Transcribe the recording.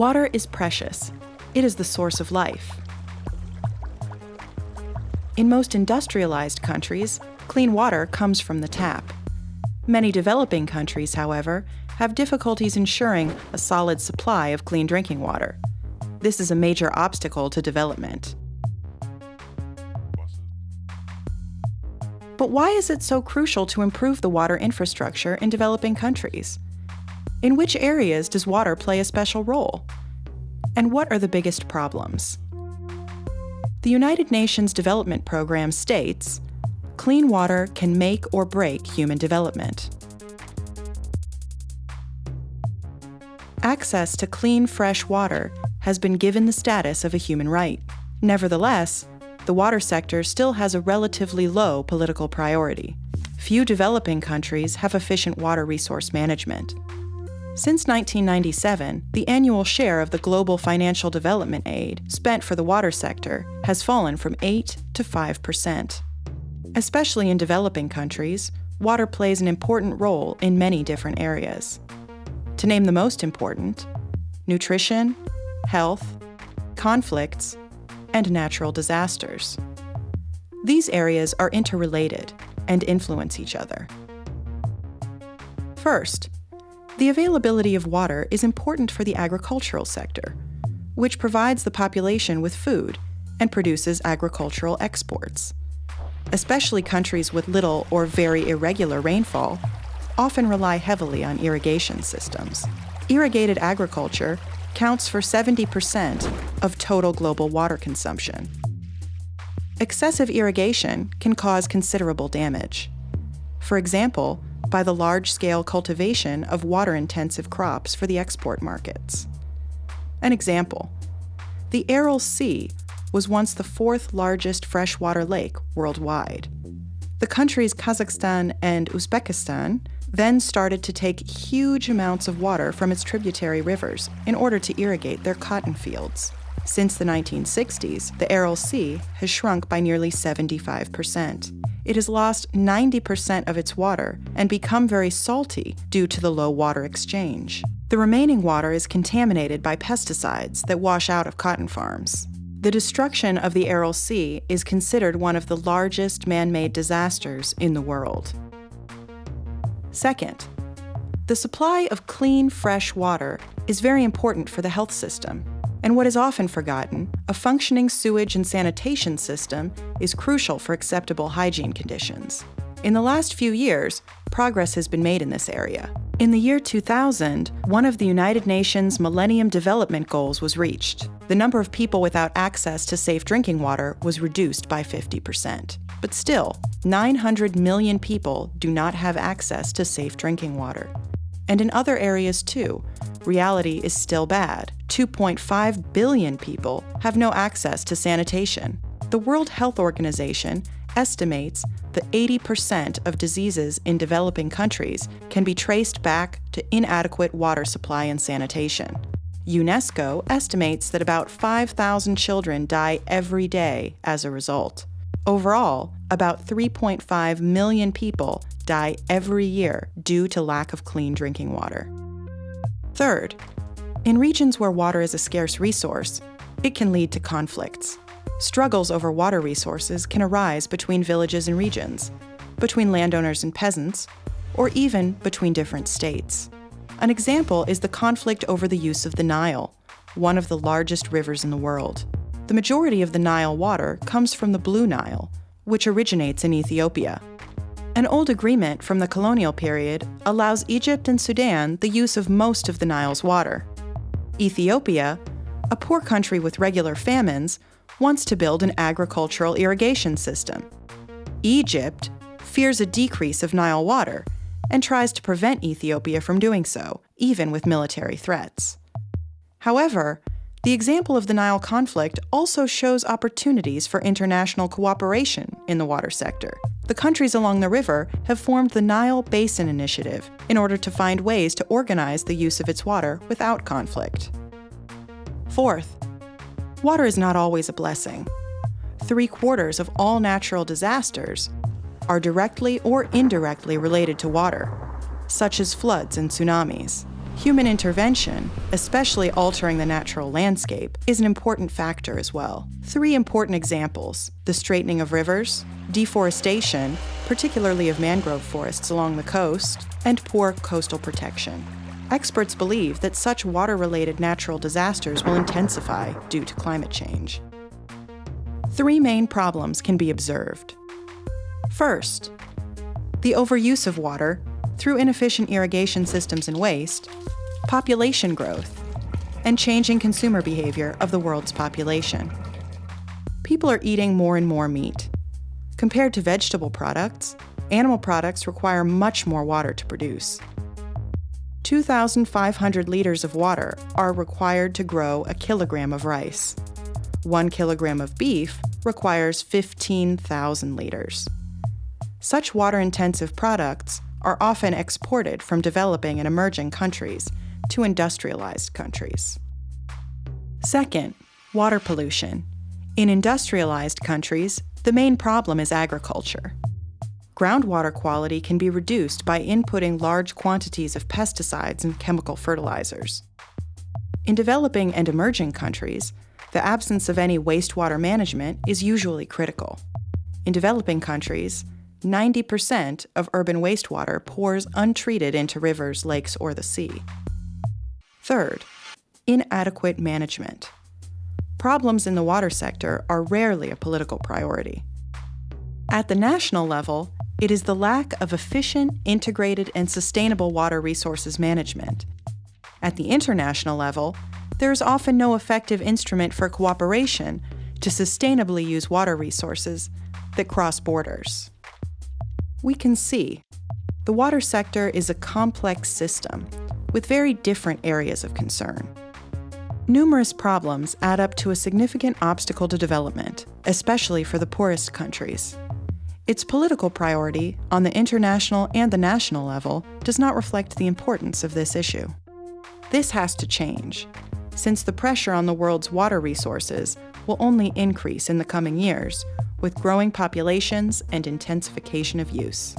Water is precious. It is the source of life. In most industrialized countries, clean water comes from the tap. Many developing countries, however, have difficulties ensuring a solid supply of clean drinking water. This is a major obstacle to development. But why is it so crucial to improve the water infrastructure in developing countries? In which areas does water play a special role? And what are the biggest problems? The United Nations Development Program states clean water can make or break human development. Access to clean, fresh water has been given the status of a human right. Nevertheless, the water sector still has a relatively low political priority. Few developing countries have efficient water resource management. Since 1997, the annual share of the global financial development aid spent for the water sector has fallen from 8 to 5 percent. Especially in developing countries, water plays an important role in many different areas. To name the most important, nutrition, health, conflicts, and natural disasters. These areas are interrelated and influence each other. First, the availability of water is important for the agricultural sector, which provides the population with food and produces agricultural exports. Especially countries with little or very irregular rainfall often rely heavily on irrigation systems. Irrigated agriculture counts for 70% of total global water consumption. Excessive irrigation can cause considerable damage. For example, by the large-scale cultivation of water-intensive crops for the export markets. An example, the Aral Sea was once the fourth largest freshwater lake worldwide. The countries Kazakhstan and Uzbekistan then started to take huge amounts of water from its tributary rivers in order to irrigate their cotton fields. Since the 1960s, the Aral Sea has shrunk by nearly 75% it has lost 90% of its water and become very salty due to the low water exchange. The remaining water is contaminated by pesticides that wash out of cotton farms. The destruction of the Aral Sea is considered one of the largest man-made disasters in the world. Second, the supply of clean, fresh water is very important for the health system. And what is often forgotten, a functioning sewage and sanitation system is crucial for acceptable hygiene conditions. In the last few years, progress has been made in this area. In the year 2000, one of the United Nations Millennium Development Goals was reached. The number of people without access to safe drinking water was reduced by 50%. But still, 900 million people do not have access to safe drinking water. And in other areas too, reality is still bad. 2.5 billion people have no access to sanitation. The World Health Organization estimates that 80% of diseases in developing countries can be traced back to inadequate water supply and sanitation. UNESCO estimates that about 5,000 children die every day as a result. Overall, about 3.5 million people die every year due to lack of clean drinking water. Third, in regions where water is a scarce resource, it can lead to conflicts. Struggles over water resources can arise between villages and regions, between landowners and peasants, or even between different states. An example is the conflict over the use of the Nile, one of the largest rivers in the world. The majority of the Nile water comes from the Blue Nile, which originates in Ethiopia. An old agreement from the colonial period allows Egypt and Sudan the use of most of the Nile's water. Ethiopia, a poor country with regular famines, wants to build an agricultural irrigation system. Egypt fears a decrease of Nile water and tries to prevent Ethiopia from doing so, even with military threats. However, the example of the Nile conflict also shows opportunities for international cooperation in the water sector. The countries along the river have formed the Nile Basin Initiative in order to find ways to organize the use of its water without conflict. Fourth, water is not always a blessing. Three quarters of all natural disasters are directly or indirectly related to water, such as floods and tsunamis. Human intervention, especially altering the natural landscape, is an important factor as well. Three important examples the straightening of rivers, deforestation, particularly of mangrove forests along the coast, and poor coastal protection. Experts believe that such water related natural disasters will intensify due to climate change. Three main problems can be observed. First, the overuse of water through inefficient irrigation systems and waste, population growth, and changing consumer behavior of the world's population. People are eating more and more meat. Compared to vegetable products, animal products require much more water to produce. 2,500 liters of water are required to grow a kilogram of rice. One kilogram of beef requires 15,000 liters. Such water intensive products are often exported from developing and emerging countries to industrialized countries. Second, water pollution. In industrialized countries, the main problem is agriculture. Groundwater quality can be reduced by inputting large quantities of pesticides and chemical fertilizers. In developing and emerging countries, the absence of any wastewater management is usually critical. In developing countries, 90% of urban wastewater pours untreated into rivers, lakes, or the sea. Third, inadequate management. Problems in the water sector are rarely a political priority. At the national level, it is the lack of efficient, integrated, and sustainable water resources management. At the international level, there is often no effective instrument for cooperation to sustainably use water resources that cross borders we can see the water sector is a complex system with very different areas of concern. Numerous problems add up to a significant obstacle to development, especially for the poorest countries. Its political priority on the international and the national level does not reflect the importance of this issue. This has to change, since the pressure on the world's water resources will only increase in the coming years with growing populations and intensification of use.